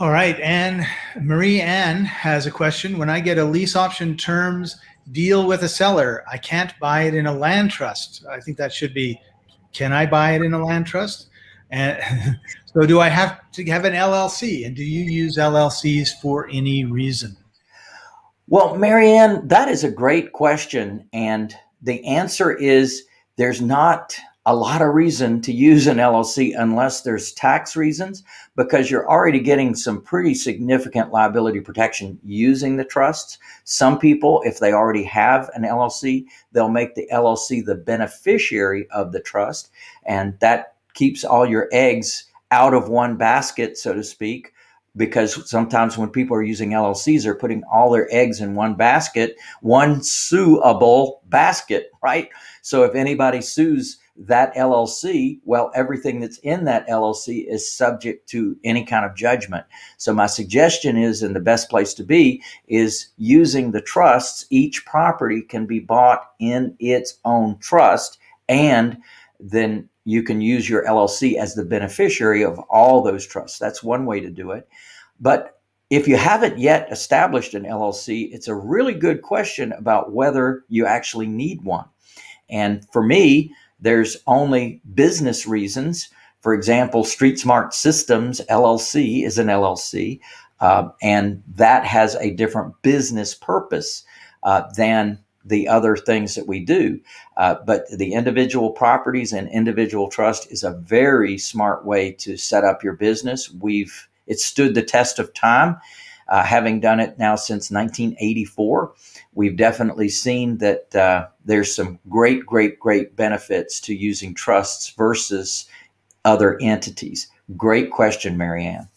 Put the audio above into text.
right, Anne Marie Ann has a question. When I get a lease option terms deal with a seller, I can't buy it in a land trust. I think that should be, can I buy it in a land trust? And so do I have to have an LLC? And do you use LLCs for any reason? Well, Marianne, that is a great question. And the answer is there's not a lot of reason to use an LLC unless there's tax reasons, because you're already getting some pretty significant liability protection using the trusts. Some people, if they already have an LLC, they'll make the LLC the beneficiary of the trust. And that keeps all your eggs out of one basket, so to speak, because sometimes when people are using LLCs, they're putting all their eggs in one basket, one suable basket, right? So if anybody sues that LLC, well, everything that's in that LLC is subject to any kind of judgment. So my suggestion is, and the best place to be is using the trusts. Each property can be bought in its own trust and then you can use your LLC as the beneficiary of all those trusts. That's one way to do it. But if you haven't yet established an LLC, it's a really good question about whether you actually need one. And for me, there's only business reasons. For example, Street Smart Systems LLC is an LLC, uh, and that has a different business purpose uh, than the other things that we do. Uh, but the individual properties and individual trust is a very smart way to set up your business. We've it stood the test of time, uh, having done it now since 1984. We've definitely seen that uh, there's some great, great, great benefits to using trusts versus other entities. Great question, Marianne.